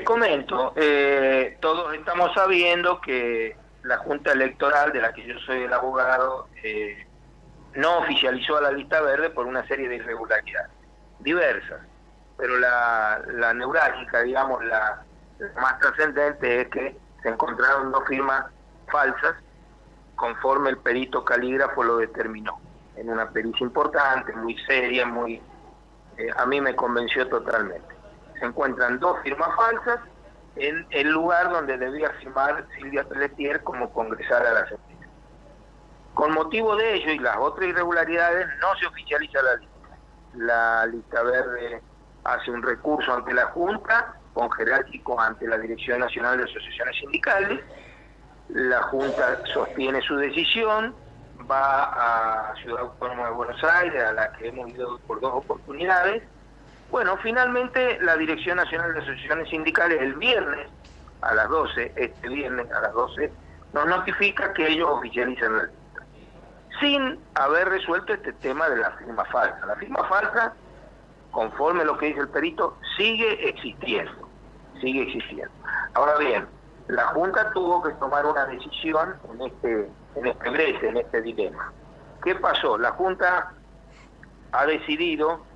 Te comento, eh, todos estamos sabiendo que la Junta Electoral, de la que yo soy el abogado, eh, no oficializó a la lista verde por una serie de irregularidades, diversas, pero la, la neurálgica, digamos, la, más trascendente es que se encontraron dos firmas falsas conforme el perito calígrafo lo determinó, en una pericia importante, muy seria, muy eh, a mí me convenció totalmente. Se encuentran dos firmas falsas en el lugar donde debía firmar Silvia Pelletier como congresal a la Asamblea. Con motivo de ello y las otras irregularidades no se oficializa la lista. La lista verde hace un recurso ante la Junta, con jerárquico ante la Dirección Nacional de Asociaciones Sindicales. La Junta sostiene su decisión, va a Ciudad Autónoma de Buenos Aires, a la que hemos ido por dos oportunidades. Bueno, finalmente la Dirección Nacional de Asociaciones Sindicales el viernes a las 12, este viernes a las 12, nos notifica que ellos oficializan la lista, sin haber resuelto este tema de la firma falsa. La firma falsa, conforme lo que dice el perito, sigue existiendo, sigue existiendo. Ahora bien, la Junta tuvo que tomar una decisión en este, en este brete, en este dilema. ¿Qué pasó? La Junta ha decidido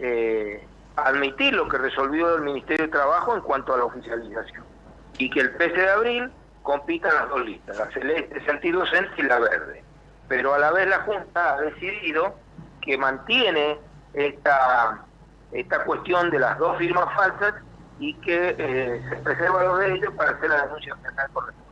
eh, admitir lo que resolvió el Ministerio de Trabajo en cuanto a la oficialización y que el 13 de abril compitan las dos listas, la celeste, sentido docente y la verde. Pero a la vez la Junta ha decidido que mantiene esta, esta cuestión de las dos firmas falsas y que eh, se preserva lo de ellos para hacer la denuncia penal correspondiente.